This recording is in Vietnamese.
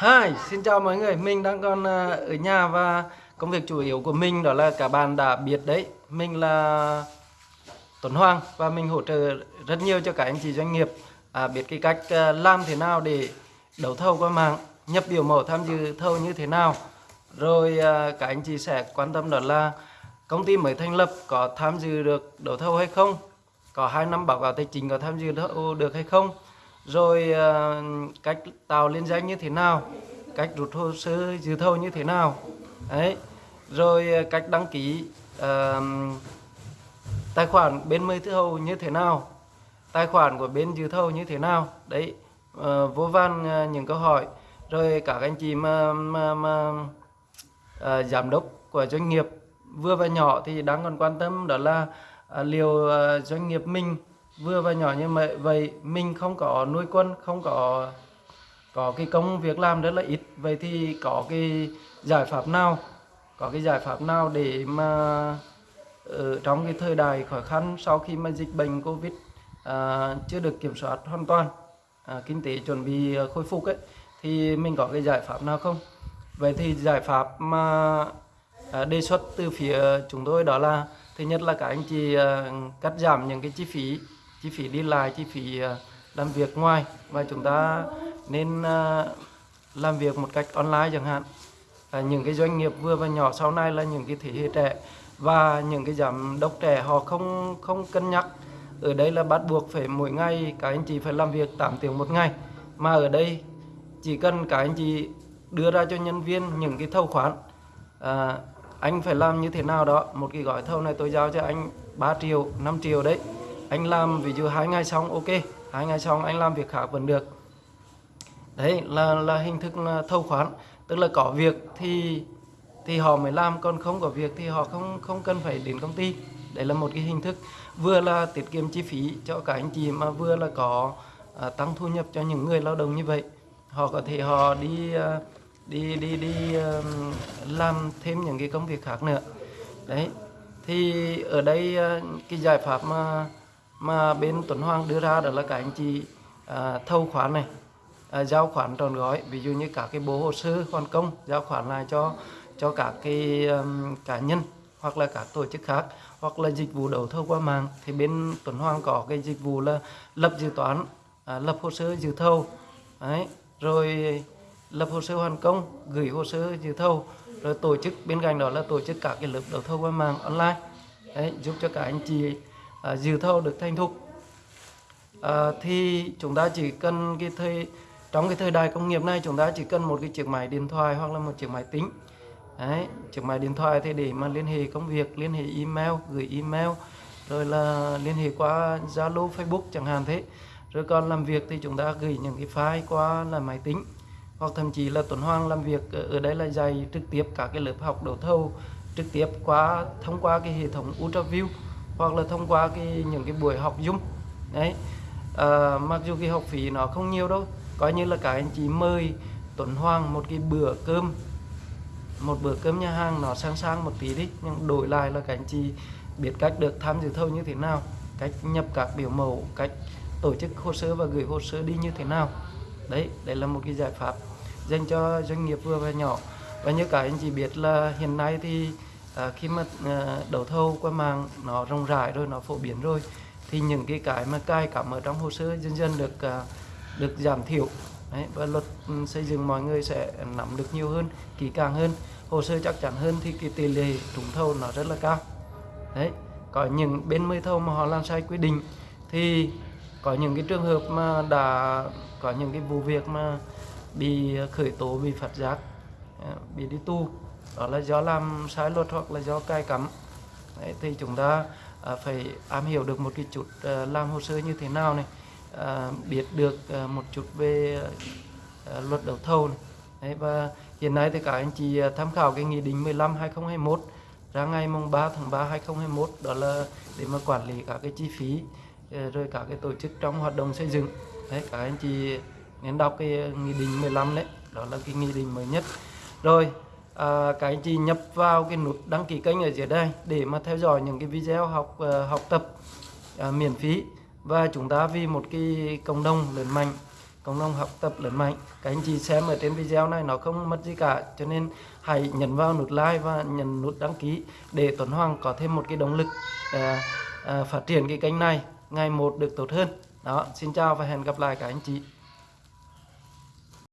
Hi, xin chào mọi người. Mình đang còn à, ở nhà và công việc chủ yếu của mình đó là cả bạn đã biết đấy. Mình là Tuấn Hoàng và mình hỗ trợ rất nhiều cho các anh chị doanh nghiệp à, biết cái cách à, làm thế nào để đấu thầu qua mạng, nhập biểu mẫu tham dự thầu như thế nào. Rồi à, các anh chị sẽ quan tâm đó là công ty mới thành lập có tham dự được đấu thầu hay không, có hai năm báo cáo tài chính có tham dự thầu được hay không rồi uh, cách tạo liên danh như thế nào? Cách rút hồ sơ dự thầu như thế nào? Đấy. Rồi uh, cách đăng ký uh, tài khoản bên mời thầu như thế nào? Tài khoản của bên dự thầu như thế nào? Đấy uh, vô van uh, những câu hỏi. Rồi các anh chị mà, mà, mà uh, giám đốc của doanh nghiệp vừa và nhỏ thì đang còn quan tâm đó là uh, liệu uh, doanh nghiệp mình vừa và nhỏ như vậy mình không có nuôi quân không có có cái công việc làm rất là ít. Vậy thì có cái giải pháp nào có cái giải pháp nào để mà ở trong cái thời đại khó khăn sau khi mà dịch bệnh covid à, chưa được kiểm soát hoàn toàn à, kinh tế chuẩn bị khôi phục ấy thì mình có cái giải pháp nào không? Vậy thì giải pháp mà à, đề xuất từ phía chúng tôi đó là thứ nhất là các anh chị à, cắt giảm những cái chi phí chi phí đi lại chi phí ờ, làm việc ngoài. Và chúng ta nên ờ, làm việc một cách online chẳng hạn. Những cái doanh nghiệp vừa và nhỏ sau này là những cái thế hệ trẻ và những cái giám đốc trẻ họ không không cân nhắc. Ở đây là bắt buộc phải mỗi ngày các anh chị phải làm việc 8 tiếng một ngày. Mà ở đây chỉ cần các anh chị đưa ra cho nhân viên những cái thâu khoản à, ờ, anh phải làm như thế nào đó. Một cái gói thầu này tôi giao cho anh 3 triệu 5 triệu đấy anh làm ví dụ hai ngày xong ok. Hai ngày xong anh làm việc khác vẫn được. Đấy là là hình thức thâu khoán. Tức là có việc thì thì họ mới làm còn không có việc thì họ không không cần phải đến công ty. Đấy là một cái hình thức. Vừa là tiết kiệm chi phí cho cả anh chị mà vừa là có à, tăng thu nhập cho những người lao động như vậy. Họ có thể họ đi à, đi đi đi à, làm thêm những cái công việc khác nữa. Đấy thì ở đây à, cái giải pháp mà mà bên Tuấn Hoàng đưa ra đó là các anh chị à, thâu khoản này à, giao khoản tròn gói. Ví dụ như các cái bộ hồ sơ hoàn công giao khoản lại cho cho các cái um, cá nhân hoặc là các tổ chức khác hoặc là dịch vụ đấu thầu qua mạng. Thì bên Tuấn Hoàng có cái dịch vụ là lập dự toán à, lập hồ sơ dự thầu. Đấy rồi lập hồ sơ hoàn công gửi hồ sơ dự thầu. Rồi tổ chức bên cạnh đó là tổ chức các cái lớp đấu thầu qua mạng online. Đấy, giúp cho các anh chị à, dự thầu được thành thục. À, thì chúng ta chỉ cần cái thời trong cái thời đại công nghiệp này chúng ta chỉ cần một cái chiếc máy điện thoại hoặc là một chiếc máy tính. Đấy, chiếc máy điện thoại thì để mà liên hệ công việc liên hệ email gửi email rồi là liên hệ qua Zalo Facebook chẳng hạn thế. Rồi còn làm việc thì chúng ta gửi những cái file qua là máy tính hoặc thậm chí là tuần Hoàng làm việc ở đây là dạy trực tiếp các cái lớp học đấu thầu trực tiếp qua thông qua cái hệ thống UltraView hoặc là thông qua cái những cái buổi học Zoom. Đấy. À, mặc dù cái học phí nó không nhiều đâu coi như là cả anh chị mời Tuấn Hoàng một cái bữa cơm một bữa cơm nhà hàng nó sang sang một tí đi nhưng đổi lại là các anh chị biết cách được tham dự thầu như thế nào cách nhập các biểu mẫu cách tổ chức hồ sơ và gửi hồ sơ đi như thế nào. Đấy đây là một cái giải pháp dành cho doanh nghiệp vừa và nhỏ. Và như cả anh chị biết là hiện nay thì à, khi mà à, đấu thầu qua mạng nó rộng rãi rồi nó phổ biến rồi thì những cái cái mà cài cảm ở trong hồ sơ dần dần được à, được giảm thiểu. Đấy, và luật ừ, xây dựng mọi người sẽ nắm được nhiều hơn kỹ càng hơn hồ sơ chắc chắn hơn thì cái tỷ lệ trúng thầu nó rất là cao. Đấy có những bên mới thầu mà họ làm sai quy định thì có những cái trường hợp mà đã có những cái vụ việc mà bị khởi tố bị phạt giác à, bị đi tu đó là do làm sai luật hoặc là do cai cắm. Đấy, thì chúng ta à, phải am hiểu được một cái chút à, làm hồ sơ như thế nào này à, biết được à, một chút về à, luật đấu thầu này. Đấy, và hiện nay thì các anh chị à, tham khảo cái nghị định 15 2021 ra ngày mùng 3 tháng 3 2021 đó là để mà quản lý các cái chi phí à, rồi các cái tổ chức trong hoạt động xây dựng. Đấy các anh chị nên đọc cái nghị định 15 đấy đó là cái nghị định mới nhất. Rồi à, các anh chị nhập vào cái nút đăng ký kênh ở dưới đây để mà theo dõi những cái video học uh, học tập uh, miễn phí. Và chúng ta vì một cái cộng đồng lớn mạnh cộng đồng học tập lớn mạnh các anh chị xem ở trên video này nó không mất gì cả. Cho nên hãy nhấn vào nút like và nhấn nút đăng ký để Tuấn Hoàng có thêm một cái động lực à, à, phát triển cái kênh này. Ngày một được tốt hơn. Đó xin chào và hẹn gặp lại các anh chị.